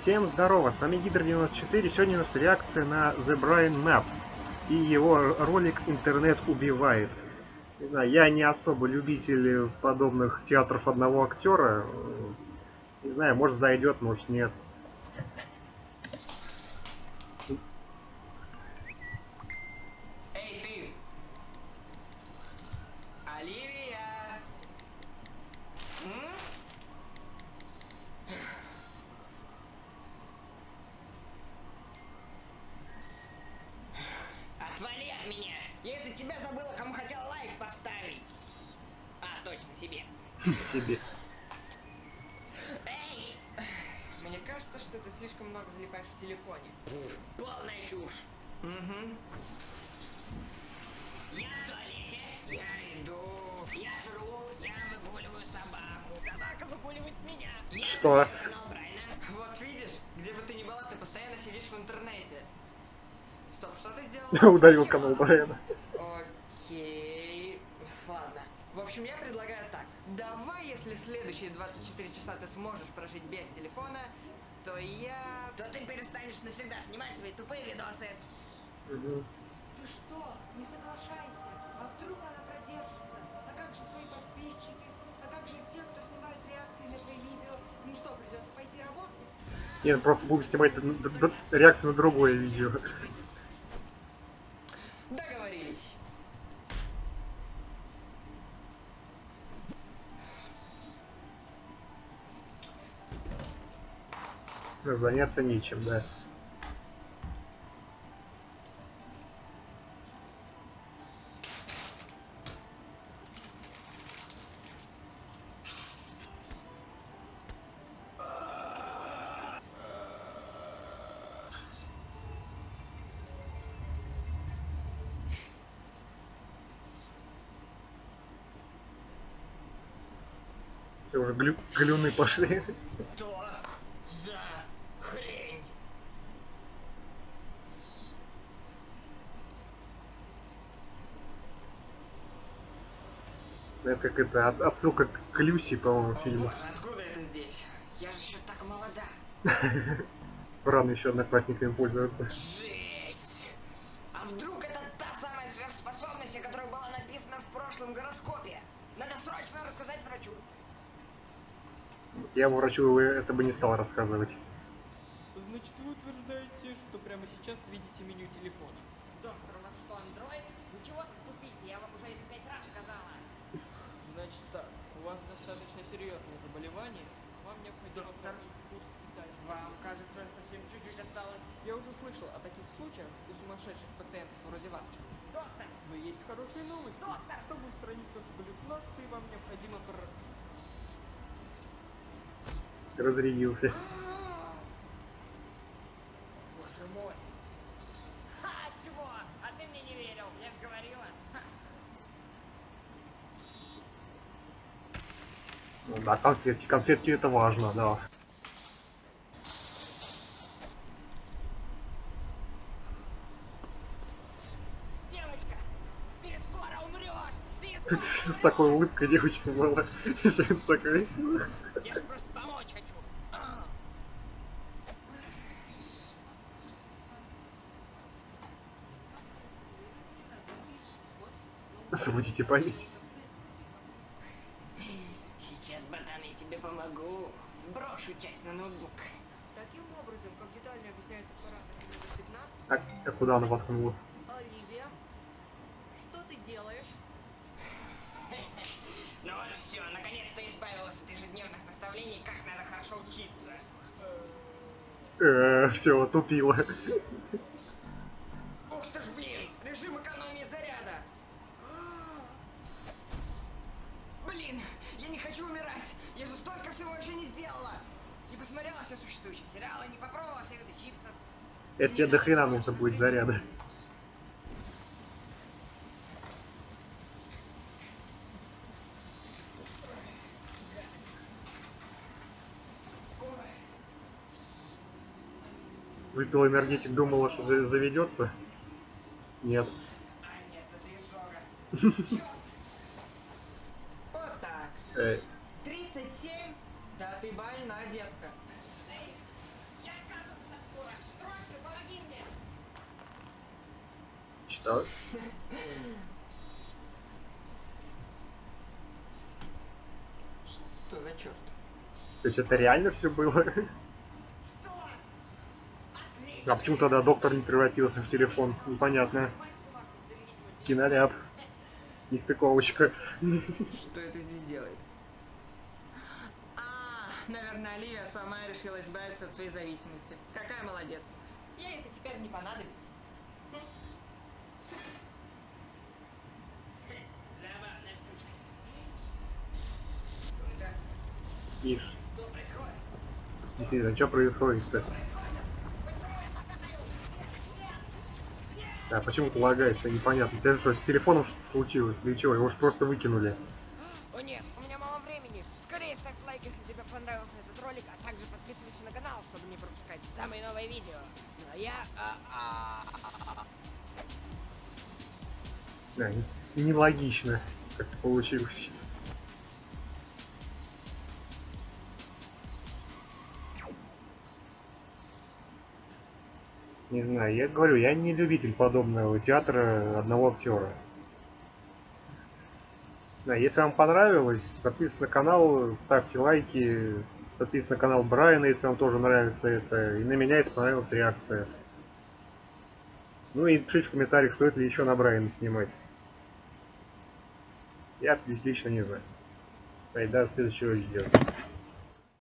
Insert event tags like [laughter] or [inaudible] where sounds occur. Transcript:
Всем здорово, с вами Гидр94, сегодня у нас реакция на The Brian Maps и его ролик «Интернет убивает». Не знаю, я не особо любитель подобных театров одного актера, не знаю, может зайдет, может нет. Эй, ты! Оливия! М? Отвали от меня! Я из-за тебя забыла, кому хотела лайк поставить! А, точно, себе. Себе. Эй! Мне кажется, что ты слишком много залипаешь в телефоне. Полная чушь. Угу. Я в туалете, я иду, я жру, я выгуливаю собаку. Собака выгуливает меня. Я Что? Брайна. Вот видишь, где бы ты ни была, ты постоянно сидишь в интернете. Стоп, что ты сделала? [laughs] Удалил Чего? канал Брайана. Окей. В общем, я предлагаю так. Давай, если следующие 24 часа ты сможешь прожить без телефона, то я... То ты перестанешь навсегда снимать свои тупые видосы. Мгм. Ты что? Не соглашайся. А вдруг она продержится? А как же твои подписчики? А как же те, кто снимает реакции на твои видео? Ну что, придется пойти работать? Нет, просто будем снимать реакцию на другое видео. Заняться нечем, да. Всё, Уже глю- глюны пошли. Что за хрень? Это как это, от- отсылка к Люси, по-моему, фильму. боже, откуда это здесь? Я же еще так молода. [laughs] Рано еще одноклассниками пользоваться. Жесть! А вдруг это та самая сверхспособность, о которой была написана в прошлом гороскопе? Надо срочно рассказать врачу. Я бы врачу это бы не стал рассказывать. Значит, вы утверждаете, что прямо сейчас видите меню телефона. Доктор, у вас что, андроид? Вы чего тут тупите? Я вам уже это пять раз сказала. Значит так, у вас достаточно серьезное заболевание, вам необходимо Доктор. пройти курс специального. Вам, кажется, совсем чуть-чуть осталось. Я уже слышал о таких случаях у сумасшедших пациентов вроде вас. Доктор! Но есть хорошие новости. Доктор! Чтобы устранить ваши галлюцинации, вам необходимо. Разрядился. Боже мой! Ха, чего? А ты мне не верил, я же говорила. Ха. Ну да, конфетки. Конфетки это важно, да. Девочка, ты скоро умрешь! Ты [laughs] скоро С такой улыбкой девочка была. [laughs] Сейчас такой. Я же просто помочь хочу. А. Освободите память. Сейчас, братан, я тебе помогу. Сброшу часть на ноутбук. Таким образом, как детально объясняется в параграфе номер 15, А, а куда она воткнула? Оливия, что ты делаешь? [laughs] Ну вот все, наконец-то избавилась от ежедневных наставлений, как надо хорошо учиться. Э, все, тупила. Ух [laughs] ты ж, блин, режим экономии заряда. [gasps] Блин, я не хочу умирать. Я же столько всего еще не сделала. Не посмотрела все существующие сериалы, не попробовала все виды чипсов. Это тебе до хрена нужно будет заряда. Выпил энергетик, думала, что за- заведется. Нет. А нет, это изжога. [laughs] Вот так. Да. Что за черт? То есть это реально все было? А почему тогда доктор не превратился в телефон? Непонятно. Киноляп. Нестыковочка. Что это здесь делает? А, наверное, Оливия сама решила избавиться от своей зависимости. Какая молодец. Ей это теперь не понадобится. Забавная штучка. Что это? Ишь. Что происходит? Действительно, что происходит-то? А почему ты лагаешь-то непонятно? Ты что, с телефоном что-то случилось? Или чего? Его же просто выкинули. О нет, у меня мало времени. Скорее ставь лайк, если тебе понравился этот ролик, а также подписывайся на канал, чтобы не пропускать самые новые видео. Ну а я... а, а, Да, не- нелогично как-то получилось. Не знаю, я говорю, я не любитель подобного театра одного актера. Да, если вам понравилось, подписывайтесь на канал, ставьте лайки, подписывайтесь на канал Брайана, если вам тоже нравится это, и на меня, если понравилась реакция. Ну и пишите в комментариях, стоит ли еще на Брайана снимать. Я лично не знаю. И до следующего видео.